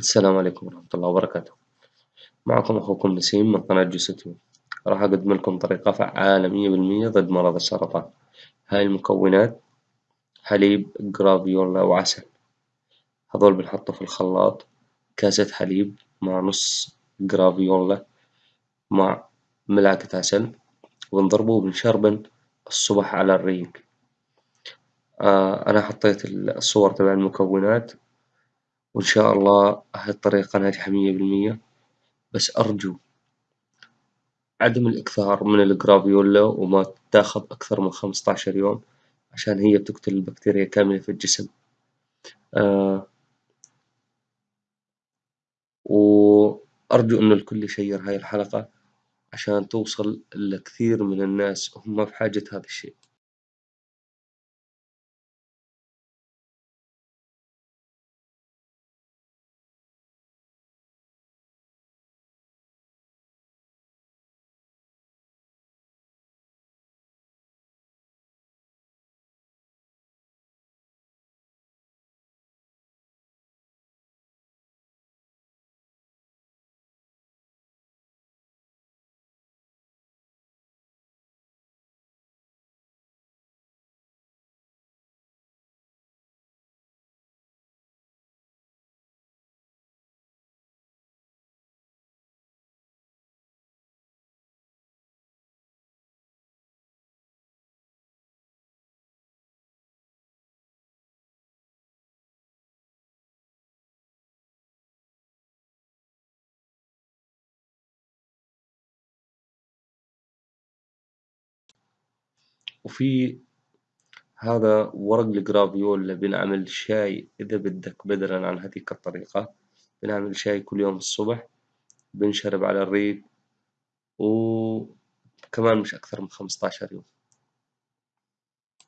السلام عليكم ورحمة الله وبركاته، معكم أخوكم نسيم من قناة جوستيو، راح أقدم لكم طريقة فعالة مية بالمية ضد مرض السرطان، هاي المكونات حليب جرافيولا وعسل. هذول بنحطه في الخلاط. كاسة حليب مع نص جرافيولا مع ملعقة عسل. ونضربه وبنشربن الصبح على الريق، أنا حطيت الصور تبع المكونات. وإن شاء الله هاي الطريقة ناجحة مية بالمية بس أرجو عدم الإكثار من الجرافيولا وما تاخذ أكثر من خمسطعشر يوم عشان هي بتقتل البكتيريا كاملة في الجسم وأرجو إنه الكل يشير هاي الحلقة عشان توصل لكثير من الناس وهم بحاجة هذا الشيء. وفي هذا ورق الجرافيولا بينعمل شاي إذا بدك بدلاً عن هذيك الطريقة بنعمل شاي كل يوم الصبح بينشرب على الريق وكمان مش أكثر من خمسطعشر يوم.